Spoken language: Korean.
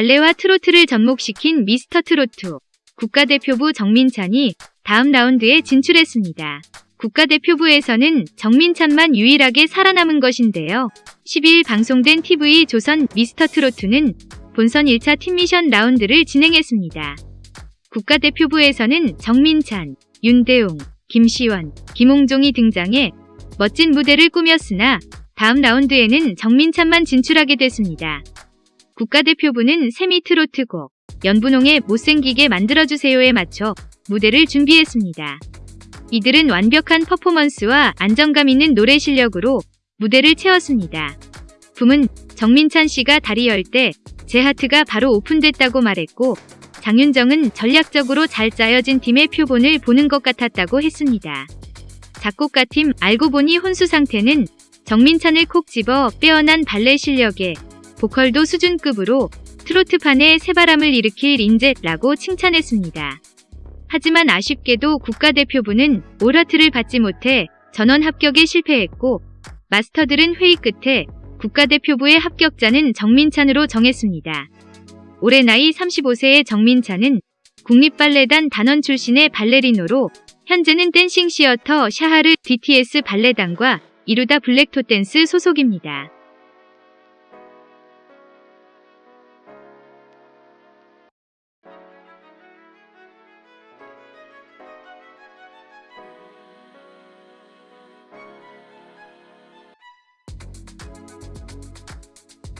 발레와 트로트를 접목시킨 미스터 트로트. 국가대표부 정민찬이 다음 라운드에 진출했습니다. 국가대표부에서는 정민찬만 유일하게 살아남은 것인데요. 12일 방송된 TV 조선 미스터 트로트는 본선 1차 팀미션 라운드를 진행했습니다. 국가대표부에서는 정민찬, 윤대웅, 김시원, 김홍종이 등장해 멋진 무대를 꾸몄으나 다음 라운드에는 정민찬만 진출하게 됐습니다. 국가대표부는 세미 트로트 곡 연분홍의 못생기게 만들어주세요에 맞춰 무대를 준비했습니다. 이들은 완벽한 퍼포먼스와 안정감 있는 노래 실력으로 무대를 채웠습니다. 붐은 정민찬 씨가 다리 열 때 제 하트가 바로 오픈됐다고 말했고 장윤정은 전략적으로 잘 짜여진 팀의 표본을 보는 것 같았다고 했습니다. 작곡가 팀 알고 보니 혼수 상태는 정민찬을 콕 집어 빼어난 발레 실력에 보컬도 수준급으로 트로트판에 새바람을 일으킬 인재라고 칭찬했습니다. 하지만 아쉽게도 국가대표부는 오라트를 받지 못해 전원 합격에 실패했고 마스터들은 회의 끝에 국가대표부의 합격자는 정민찬으로 정했습니다. 올해 나이 35세의 정민찬은 국립발레단 단원 출신의 발레리노로 현재는 댄싱 시어터 샤하르 DTS 발레단과 이루다 블랙토 댄스 소속입니다.